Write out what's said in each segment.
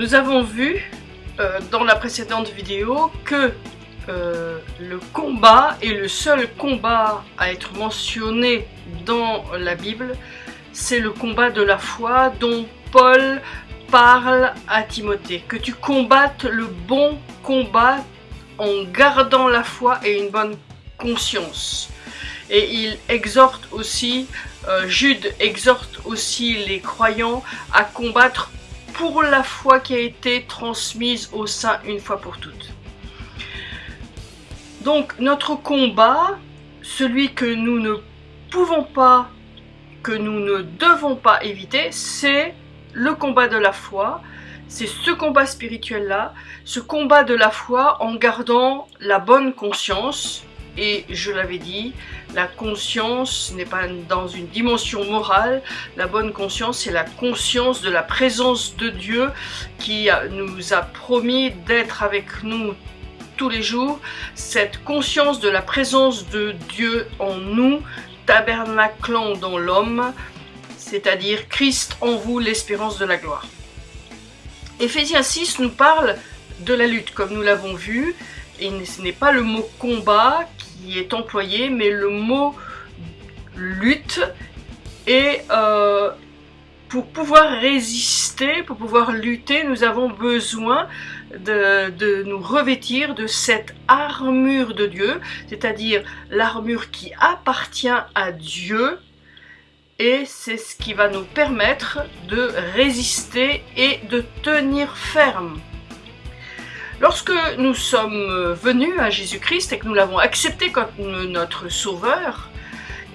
Nous avons vu euh, dans la précédente vidéo que euh, le combat est le seul combat à être mentionné dans la Bible, c'est le combat de la foi dont Paul parle à Timothée. Que tu combattes le bon combat en gardant la foi et une bonne conscience. Et il exhorte aussi, euh, Jude exhorte aussi les croyants à combattre pour la foi qui a été transmise au sein une fois pour toutes. Donc notre combat, celui que nous ne pouvons pas, que nous ne devons pas éviter, c'est le combat de la foi, c'est ce combat spirituel-là, ce combat de la foi en gardant la bonne conscience, et je l'avais dit, la conscience n'est pas dans une dimension morale, la bonne conscience c'est la conscience de la présence de Dieu qui nous a promis d'être avec nous tous les jours, cette conscience de la présence de Dieu en nous, tabernaclant dans l'homme, c'est-à-dire Christ en vous, l'espérance de la gloire. Éphésiens 6 nous parle de la lutte, comme nous l'avons vu, ce n'est pas le mot combat qui est employé, mais le mot lutte. Et euh, pour pouvoir résister, pour pouvoir lutter, nous avons besoin de nous revêtir de cette armure de Dieu, c'est-à-dire l'armure qui appartient à Dieu, et c'est ce qui va nous permettre de résister et de tenir ferme. Lorsque nous sommes venus à Jésus-Christ et que nous l'avons accepté comme notre sauveur,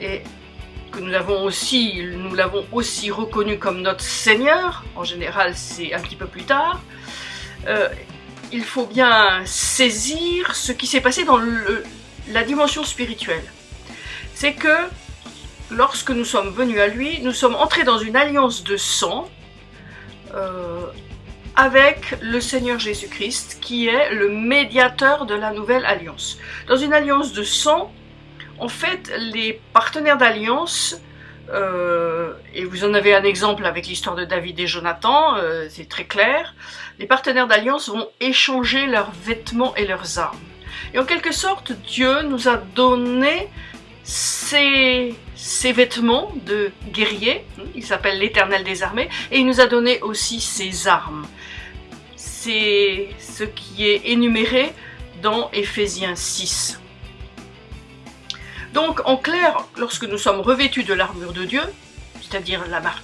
et que nous l'avons aussi, aussi reconnu comme notre Seigneur, en général c'est un petit peu plus tard, euh, il faut bien saisir ce qui s'est passé dans la dimension spirituelle. C'est que lorsque nous sommes venus à lui, nous sommes entrés dans une alliance de sang euh, avec le Seigneur Jésus-Christ, qui est le médiateur de la nouvelle alliance. Dans une alliance de sang, en fait, les partenaires d'alliance, euh, et vous en avez un exemple avec l'histoire de David et Jonathan, euh, c'est très clair, les partenaires d'alliance vont échanger leurs vêtements et leurs armes. Et en quelque sorte, Dieu nous a donné ses, vêtements de guerrier, il s'appelle l'éternel des armées, et il nous a donné aussi ses armes. C'est ce qui est énuméré dans Éphésiens 6. Donc en clair, lorsque nous sommes revêtus de l'armure de Dieu, c'est-à-dire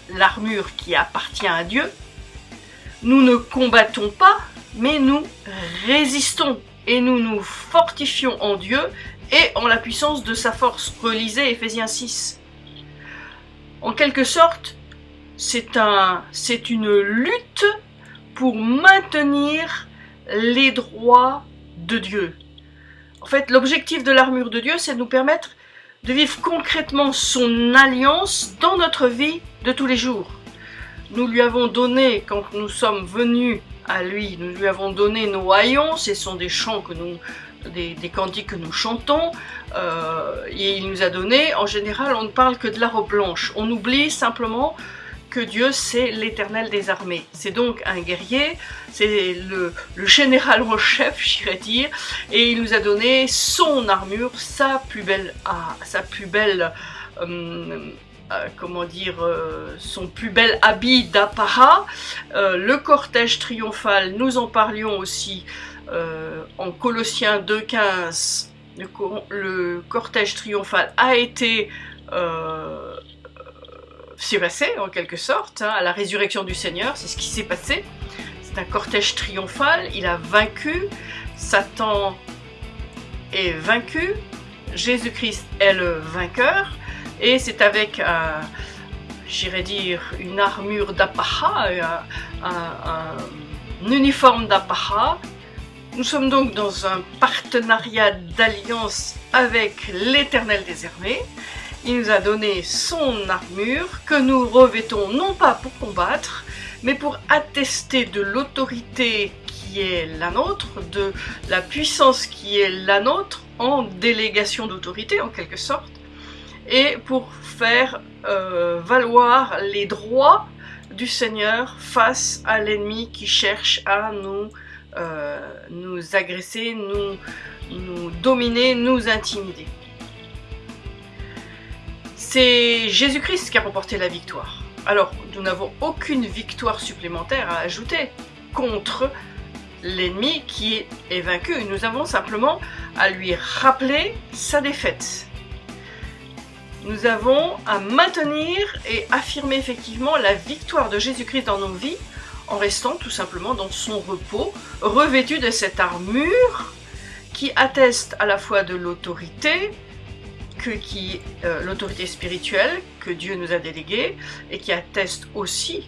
l'armure qui appartient à Dieu, nous ne combattons pas, mais nous résistons et nous nous fortifions en Dieu et en la puissance de sa force. Relisez Ephésiens 6. En quelque sorte, c'est un, une lutte pour maintenir les droits de Dieu. En fait, l'objectif de l'armure de Dieu, c'est de nous permettre de vivre concrètement son alliance dans notre vie de tous les jours. Nous lui avons donné, quand nous sommes venus à lui, nous lui avons donné nos haillons, ce sont des chants que nous des, cantiques que nous chantons, euh, et il nous a donné, en général, on ne parle que de la robe blanche. On oublie simplement que Dieu, c'est l'éternel des armées. C'est donc un guerrier, c'est le, général en chef, j'irais dire, et il nous a donné son armure, sa plus belle, ah, sa plus belle euh, euh, comment dire, son plus bel habit d'apparat, le cortège triomphal, nous en parlions aussi euh, en Colossiens 2.15, le, cortège triomphal a été euh, en quelque sorte, hein, à la résurrection du Seigneur, c'est ce qui s'est passé. C'est un cortège triomphal, il a vaincu, Satan est vaincu, Jésus-Christ est le vainqueur, et c'est avec, un, j'irais dire, une armure d'apparat, un, un, uniforme d'apparat, nous sommes donc dans un partenariat d'alliance avec l'Éternel des armées. Il nous a donné son armure que nous revêtons non pas pour combattre, mais pour attester de l'autorité qui est la nôtre, de la puissance qui est la nôtre en délégation d'autorité en quelque sorte, et pour faire euh, valoir les droits du Seigneur face à l'ennemi qui cherche à nous, nous agresser, nous, nous dominer, nous intimider. C'est Jésus-Christ qui a remporté la victoire. Alors, nous n'avons aucune victoire supplémentaire à ajouter contre l'ennemi qui est vaincu. Nous avons simplement à lui rappeler sa défaite. Nous avons à maintenir et affirmer effectivement la victoire de Jésus-Christ dans nos vies en restant tout simplement dans son repos, revêtu de cette armure qui atteste à la fois de l'autorité, que euh, l'autorité spirituelle que Dieu nous a déléguée et qui atteste aussi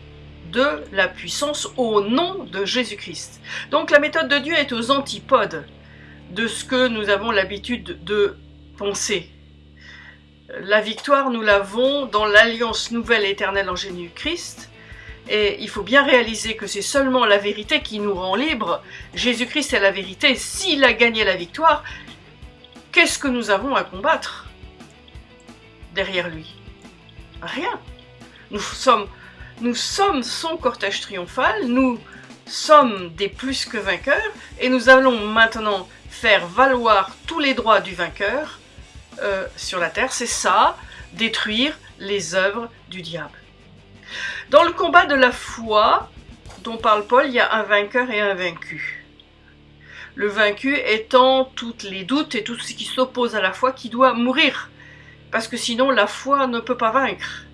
de la puissance au nom de Jésus-Christ. Donc la méthode de Dieu est aux antipodes de ce que nous avons l'habitude de penser. La victoire, nous l'avons dans l'alliance nouvelle éternelle en Jésus-Christ, et il faut bien réaliser que c'est seulement la vérité qui nous rend libres. Jésus-Christ est la vérité. S'il a gagné la victoire, qu'est-ce que nous avons à combattre derrière lui? Rien. Nous sommes nous son cortège triomphal, nous sommes des plus que vainqueurs, et nous allons maintenant faire valoir tous les droits du vainqueur euh, sur la terre. C'est ça, détruire les œuvres du diable. Dans le combat de la foi dont parle Paul, il y a un vainqueur et un vaincu. Le vaincu étant tous les doutes et tout ce qui s'oppose à la foi qui doit mourir. Parce que sinon la foi ne peut pas vaincre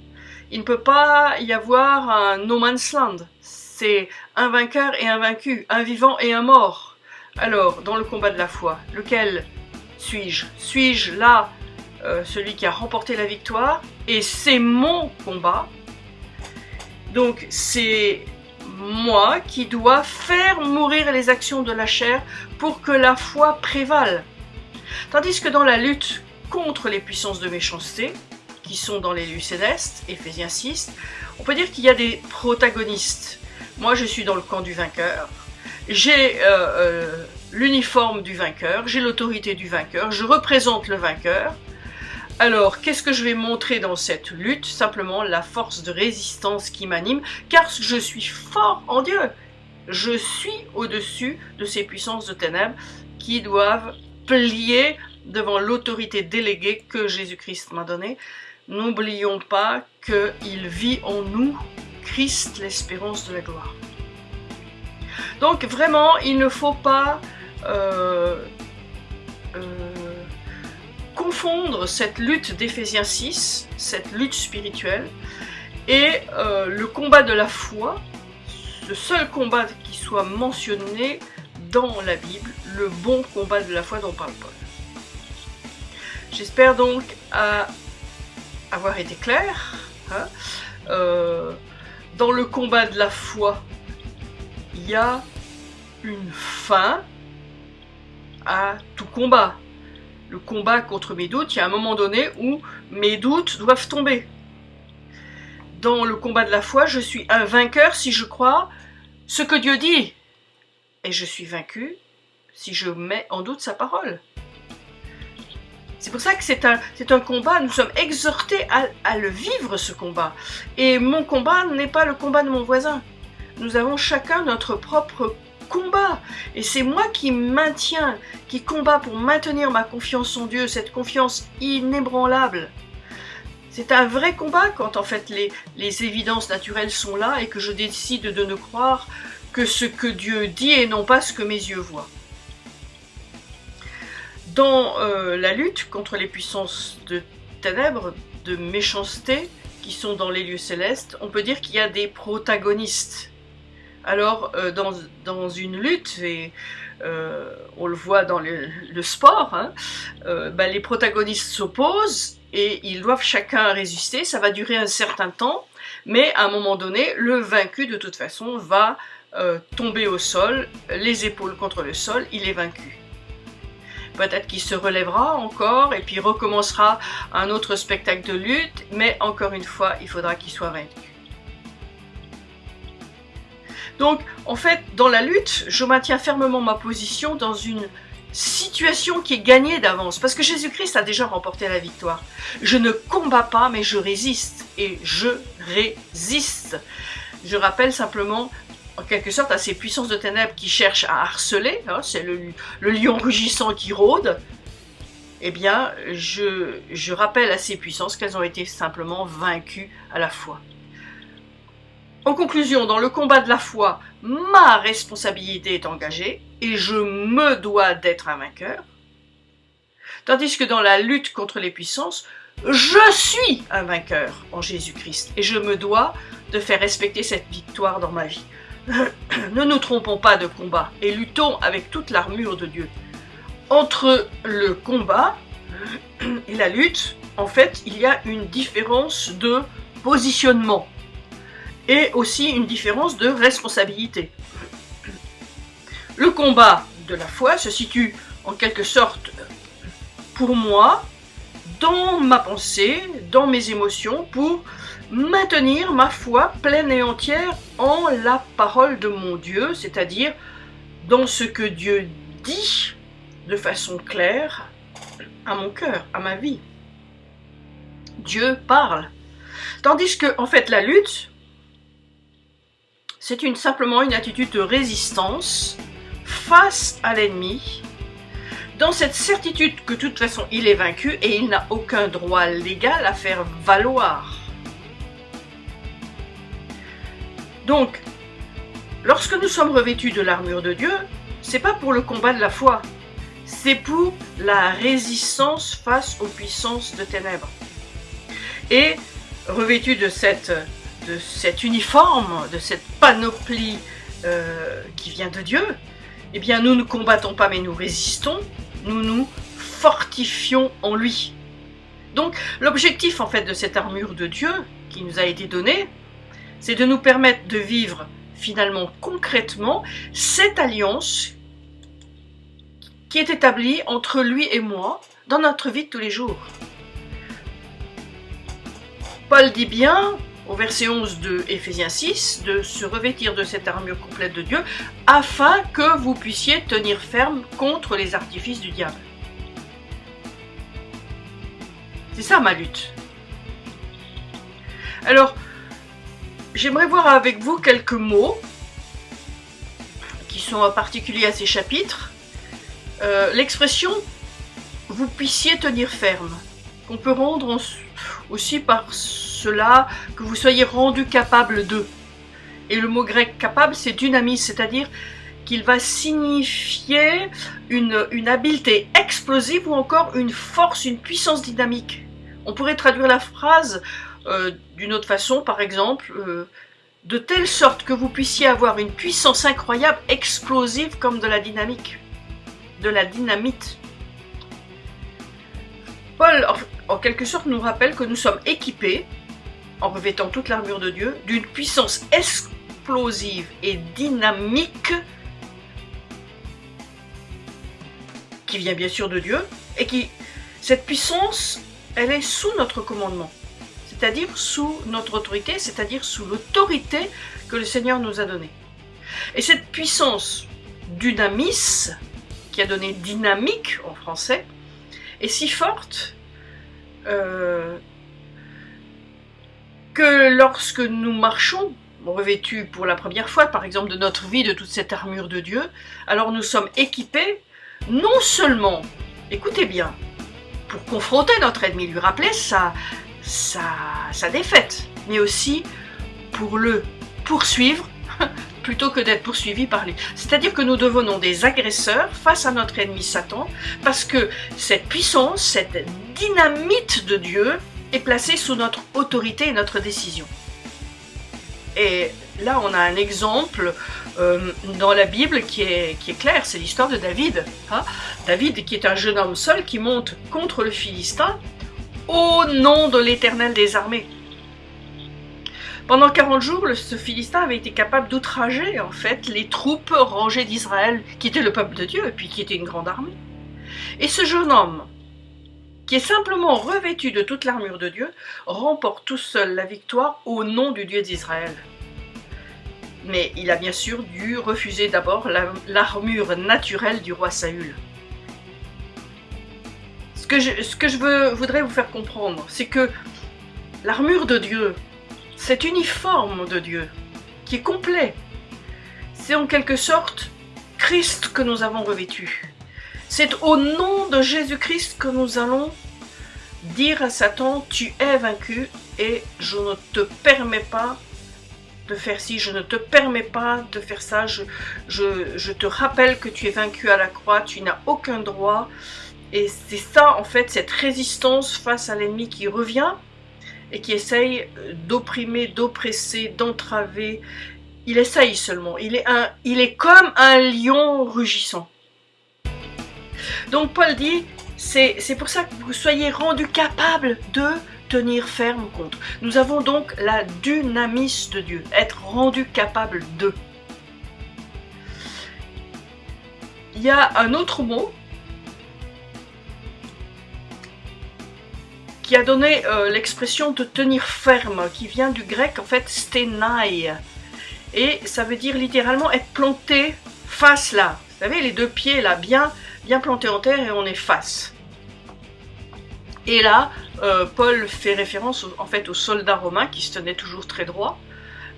il ne peut pas y avoir un no man's land. C'est un vainqueur et un vaincu, un vivant et un mort. Alors, dans le combat de la foi, lequel suis-je? Suis-je là euh, celui qui a remporté la victoire? Et c'est mon combat. Donc, c'est moi qui dois faire mourir les actions de la chair pour que la foi prévale. Tandis que dans la lutte contre les puissances de méchanceté, qui sont dans les lieux célestes, Ephésiens 6, on peut dire qu'il y a des protagonistes. Moi, je suis dans le camp du vainqueur. J'ai euh, euh, l'uniforme du vainqueur, j'ai l'autorité du vainqueur, je représente le vainqueur. Alors, qu'est-ce que je vais montrer dans cette lutte? Simplement la force de résistance qui m'anime, car je suis fort en Dieu. Je suis au-dessus de ces puissances de ténèbres qui doivent plier devant l'autorité déléguée que Jésus-Christ m'a donnée n'oublions pas qu'il vit en nous, Christ, l'espérance de la gloire. Donc vraiment, il ne faut pas euh, euh, confondre cette lutte d'Éphésiens 6, cette lutte spirituelle, et euh, le combat de la foi, le seul combat qui soit mentionné dans la Bible, le bon combat de la foi dont parle Paul. J'espère donc avoir été clair. Hein. Euh, dans le combat de la foi, il y a une fin à tout combat. Le combat contre mes doutes, il y a un moment donné où mes doutes doivent tomber. Dans le combat de la foi, je suis un vainqueur si je crois ce que Dieu dit. Et je suis vaincu si je mets en doute sa parole. C'est pour ça que c'est un, un combat, nous sommes exhortés à, à le vivre ce combat. Et mon combat n'est pas le combat de mon voisin. Nous avons chacun notre propre combat. Et c'est moi qui maintiens, qui combat pour maintenir ma confiance en Dieu, cette confiance inébranlable. C'est un vrai combat quand en fait les, évidences naturelles sont là et que je décide de ne croire que ce que Dieu dit et non pas ce que mes yeux voient. Dans euh, la lutte contre les puissances de ténèbres, de méchanceté, qui sont dans les lieux célestes, on peut dire qu'il y a des protagonistes. Alors, euh, dans, une lutte, et euh, on le voit dans le, sport, hein, bah, les protagonistes s'opposent et ils doivent chacun résister. Ça va durer un certain temps, mais à un moment donné, le vaincu, de toute façon, va tomber au sol, les épaules contre le sol, il est vaincu. Peut-être qu'il se relèvera encore et puis recommencera un autre spectacle de lutte, mais encore une fois, il faudra qu'il soit vaincu. Donc, en fait, dans la lutte, je maintiens fermement ma position dans une situation qui est gagnée d'avance, parce que Jésus-Christ a déjà remporté la victoire. Je ne combats pas, mais je résiste, et je résiste. je rappelle simplement en quelque sorte à ces puissances de ténèbres qui cherchent à harceler, hein, c'est le, lion rugissant qui rôde, eh bien, je, je rappelle à ces puissances qu'elles ont été simplement vaincues à la fois. En conclusion, dans le combat de la foi, ma responsabilité est engagée et je me dois d'être un vainqueur. Tandis que dans la lutte contre les puissances, je suis un vainqueur en Jésus-Christ et je me dois de faire respecter cette victoire dans ma vie. ne nous trompons pas de combat et luttons avec toute l'armure de Dieu. Entre le combat et la lutte, en fait, il y a une différence de positionnement et aussi une différence de responsabilité. Le combat de la foi se situe en quelque sorte pour moi dans ma pensée, dans mes émotions, pour maintenir ma foi pleine et entière en la parole de mon Dieu, c'est-à-dire dans ce que Dieu dit de façon claire à mon cœur, à ma vie. Dieu parle. Tandis que, en fait, la lutte, c'est simplement une attitude de résistance face à l'ennemi, dans cette certitude que de toute façon il est vaincu et il n'a aucun droit légal à faire valoir. Donc, lorsque nous sommes revêtus de l'armure de Dieu, c'est pas pour le combat de la foi, c'est pour la résistance face aux puissances de ténèbres. Et revêtus de, cette, de cet uniforme, de cette panoplie euh, qui vient de Dieu, eh bien nous ne combattons pas mais nous résistons, nous nous fortifions en lui. Donc l'objectif en fait de cette armure de Dieu qui nous a été donnée, c'est de nous permettre de vivre finalement concrètement cette alliance qui est établie entre lui et moi dans notre vie de tous les jours. Paul dit bien, verset 11 de Éphésiens 6, de se revêtir de cette armure complète de Dieu, afin que vous puissiez tenir ferme contre les artifices du diable. C'est ça ma lutte. Alors, J'aimerais voir avec vous quelques mots qui sont particuliers à ces chapitres. Euh, l'expression « vous puissiez tenir ferme », qu'on peut rendre aussi par cela que vous soyez rendu capable de. Et le mot grec « capable », c'est dynamis, c'est-à-dire qu'il va signifier une, une habileté explosive ou encore une force, une puissance dynamique. On pourrait traduire la phrase euh, d'une autre façon, par exemple, euh, de telle sorte que vous puissiez avoir une puissance incroyable, explosive comme de la dynamique, de la dynamite. Paul, en, quelque sorte, nous rappelle que nous sommes équipés, en revêtant toute l'armure de Dieu, d'une puissance explosive et dynamique qui vient bien sûr de Dieu, et qui, cette puissance, elle est sous notre commandement c'est-à-dire sous notre autorité, c'est-à-dire sous l'autorité que le Seigneur nous a donnée. Et cette puissance dynamis, qui a donné dynamique en français, est si forte euh, que lorsque nous marchons, revêtus pour la première fois, par exemple, de notre vie, de toute cette armure de Dieu, alors nous sommes équipés non seulement, écoutez bien, pour confronter notre ennemi, lui rappeler sa, sa, défaite, mais aussi pour le poursuivre plutôt que d'être poursuivi par lui. C'est-à-dire que nous devenons des agresseurs face à notre ennemi Satan, parce que cette puissance, cette dynamite de Dieu est placée sous notre autorité et notre décision. Et là, on a un exemple euh, dans la Bible qui est, qui est clair, c'est l'histoire de David. Hein. David qui est un jeune homme seul qui monte contre le Philistin au nom de l'Éternel des armées. Pendant 40 jours, ce Philistin avait été capable d'outrager en fait les troupes rangées d'Israël, qui étaient le peuple de Dieu et puis qui était une grande armée. Et ce jeune homme, qui est simplement revêtu de toute l'armure de Dieu, remporte tout seul la victoire au nom du Dieu d'Israël. Mais il a bien sûr dû refuser d'abord l'armure naturelle du roi Saül ce que je voudrais vous faire comprendre, c'est que l'armure de Dieu, cet uniforme de Dieu, qui est complet. C'est en quelque sorte Christ que nous avons revêtu. C'est au nom de Jésus-Christ que nous allons dire à Satan, tu es vaincu et je ne te permets pas de faire ci, je ne te permets pas de faire ça, je, te rappelle que tu es vaincu à la croix, tu n'as aucun droit. Et c'est ça, en fait, cette résistance face à l'ennemi qui revient et qui essaye d'opprimer, d'oppresser, d'entraver. Il essaye seulement. Il est comme un lion rugissant. Donc Paul dit, c'est pour ça que vous soyez rendus capables de tenir ferme contre. Nous avons donc la dynamis de Dieu, être rendu capable de. Il y a un autre mot qui a donné euh, l'expression de tenir ferme, qui vient du grec en fait stenai. Et ça veut dire littéralement être planté face là. Vous savez, les deux pieds là, bien, bien plantés en terre et on est face. Et là, euh, Paul fait référence en fait aux soldats romains qui se tenaient toujours très droit,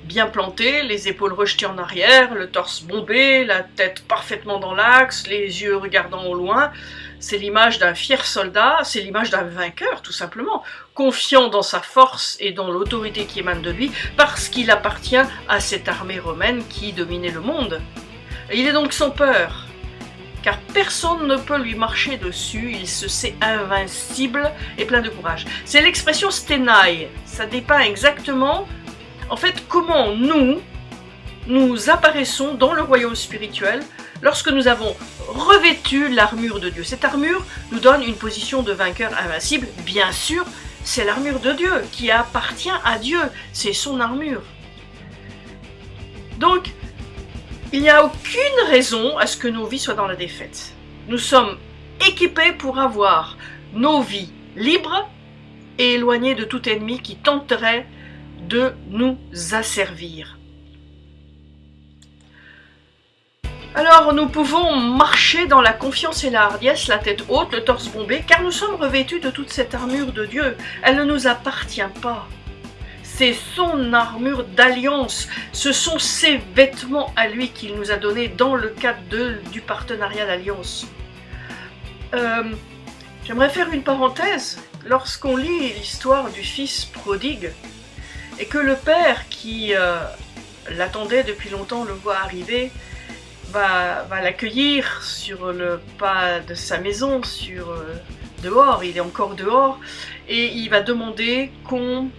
bien plantés, les épaules rejetées en arrière, le torse bombé, la tête parfaitement dans l'axe, les yeux regardant au loin. C'est l'image d'un fier soldat, c'est l'image d'un vainqueur tout simplement, confiant dans sa force et dans l'autorité qui émane de lui, parce qu'il appartient à cette armée romaine qui dominait le monde. il est donc sans peur, car personne ne peut lui marcher dessus, il se sait invincible et plein de courage. C'est l'expression stenai, ça dépeint exactement, en fait, comment nous, nous apparaissons dans le royaume spirituel lorsque nous avons revêtu l'armure de Dieu. Cette armure nous donne une position de vainqueur invincible, bien sûr, c'est l'armure de Dieu qui appartient à Dieu, c'est son armure. Donc, il n'y a aucune raison à ce que nos vies soient dans la défaite. Nous sommes équipés pour avoir nos vies libres et éloignées de tout ennemi qui tenterait de nous asservir. Alors nous pouvons marcher dans la confiance et la hardiesse, la tête haute, le torse bombé, car nous sommes revêtus de toute cette armure de Dieu. Elle ne nous appartient pas c'est son armure d'alliance, ce sont ses vêtements à lui qu'il nous a donnés dans le cadre du partenariat d'alliance. Euh, j'aimerais faire une parenthèse. Lorsqu'on lit l'histoire du fils prodigue, et que le père qui euh, l'attendait depuis longtemps le voit arriver, va, l'accueillir sur le pas de sa maison, sur euh, dehors, il est encore dehors, et il va demander qu'on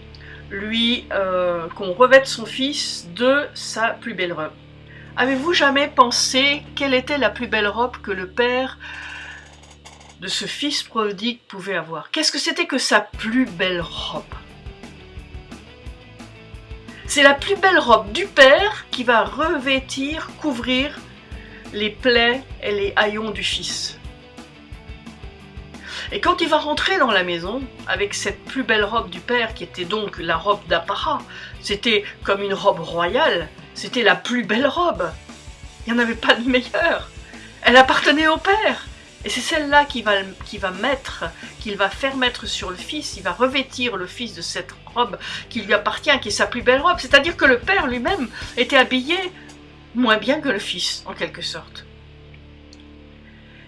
lui euh, qu'on revête son fils de sa plus belle robe. Avez-vous jamais pensé quelle était la plus belle robe que le père de ce fils prodigue pouvait avoir? Qu'est-ce que c'était que sa plus belle robe? C'est la plus belle robe du père qui va revêtir, couvrir les plaies et les haillons du fils. Et quand il va rentrer dans la maison, avec cette plus belle robe du père, qui était donc la robe d'apparat, c'était comme une robe royale, c'était la plus belle robe. Il n'y en avait pas de meilleure. Elle appartenait au père. Et c'est celle-là qui va, va mettre, qu'il va faire mettre sur le fils, il va revêtir le fils de cette robe qui lui appartient, qui est sa plus belle robe. C'est-à-dire que le père lui-même était habillé moins bien que le fils, en quelque sorte.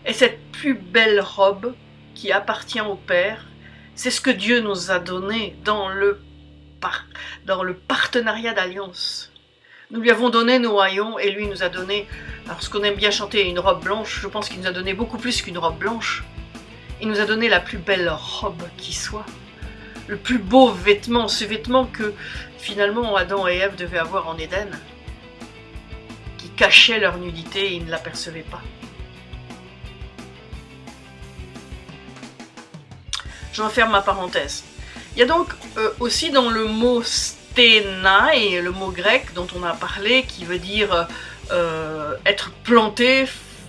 Et cette plus belle robe qui appartient au Père. C'est ce que Dieu nous a donné dans le, dans le partenariat d'alliance. Nous lui avons donné nos haillons et lui nous a donné, alors ce qu'on aime bien chanter, une robe blanche, je pense qu'il nous a donné beaucoup plus qu'une robe blanche. Il nous a donné la plus belle robe qui soit, le plus beau vêtement, ce vêtement que finalement Adam et Ève devaient avoir en Éden, qui cachait leur nudité et ils ne l'apercevaient pas. J'enferme ma parenthèse. Il y a donc euh, aussi dans le mot stenai, le mot grec dont on a parlé, qui veut dire euh, être planté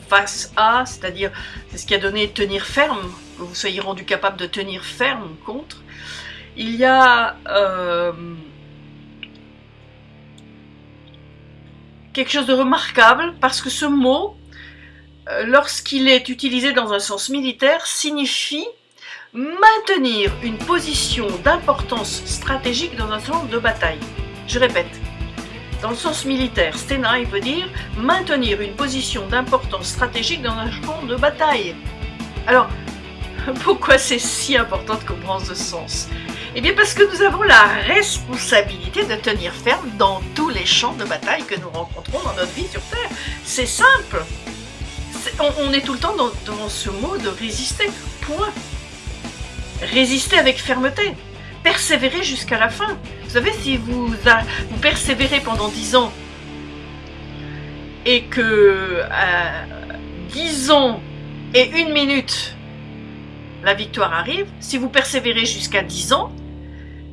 face à, c'est-à-dire c'est ce qui a donné tenir ferme, que vous soyez rendu capable de tenir ferme contre. Il y a euh, quelque chose de remarquable parce que ce mot, lorsqu'il est utilisé dans un sens militaire, signifie maintenir une position d'importance stratégique dans un centre de bataille. Je répète, dans le sens militaire. Stenai veut dire maintenir une position d'importance stratégique dans un champ de bataille. Alors, pourquoi c'est si important de comprendre ce sens? Eh bien parce que nous avons la responsabilité de tenir ferme dans tous les champs de bataille que nous rencontrons dans notre vie sur Terre. C'est simple. on, est tout le temps dans, dans ce mot de résister. Point. Résister avec fermeté. Persévérer jusqu'à la fin. Vous savez, si vous, vous persévérez pendant 10 ans et que à 10 ans et une minute, la victoire arrive, si vous persévérez jusqu'à 10 ans,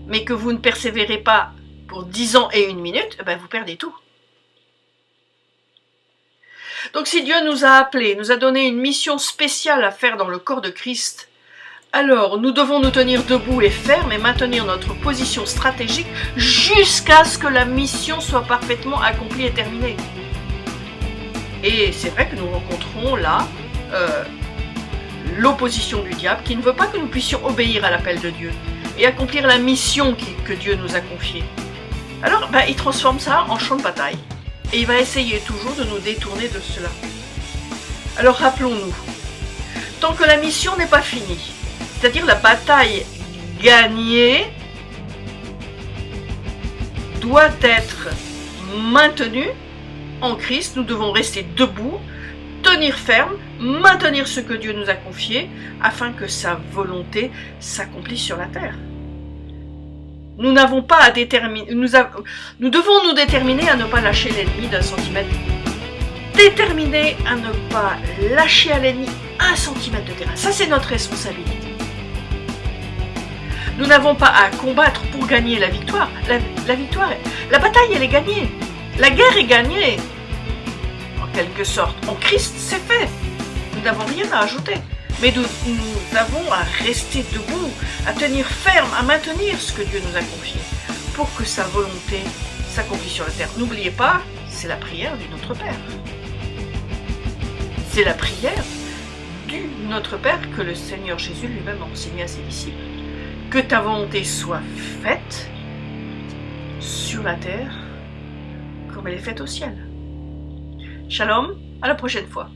mais que vous ne persévérez pas pour 10 ans et une minute, eh ben vous perdez tout. Donc si Dieu nous a appelés, nous a donné une mission spéciale à faire dans le corps de Christ, alors nous devons nous tenir debout et fermes et maintenir notre position stratégique jusqu'à ce que la mission soit parfaitement accomplie et terminée. Et c'est vrai que nous rencontrons là euh, l'opposition du diable qui ne veut pas que nous puissions obéir à l'appel de Dieu et accomplir la mission que Dieu nous a confiée. Alors ben, il transforme ça en champ de bataille et il va essayer toujours de nous détourner de cela. Alors rappelons-nous, tant que la mission n'est pas finie, c'est-à-dire la bataille gagnée doit être maintenue en Christ, nous devons rester debout, tenir ferme, maintenir ce que Dieu nous a confié, afin que sa volonté s'accomplisse sur la terre. Nous n'avons pas à déterminer, nous, devons nous déterminer à ne pas lâcher l'ennemi d'un centimètre. Déterminer à ne pas lâcher à l'ennemi un centimètre de terrain. Ça, c'est notre responsabilité. Nous n'avons pas à combattre pour gagner la victoire. La, victoire, la bataille, elle est gagnée. La guerre est gagnée quelque sorte. En Christ, c'est fait. Nous n'avons rien à ajouter. Mais nous, nous, avons à rester debout, à tenir ferme, à maintenir ce que Dieu nous a confié, pour que sa volonté s'accomplisse sur la terre. N'oubliez pas, c'est la prière du Notre Père. C'est la prière du Notre Père que le Seigneur Jésus lui-même a enseigné à ses disciples. Que ta volonté soit faite sur la terre comme elle est faite au ciel. Shalom, à la prochaine fois.